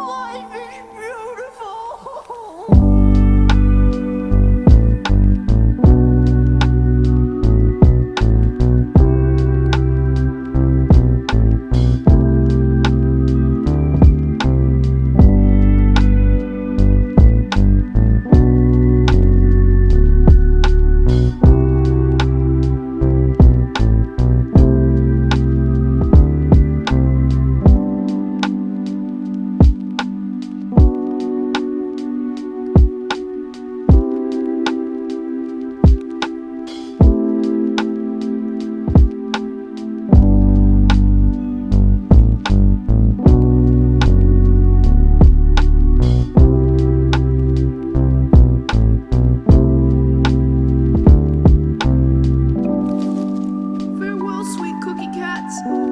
Vay be. Thanks.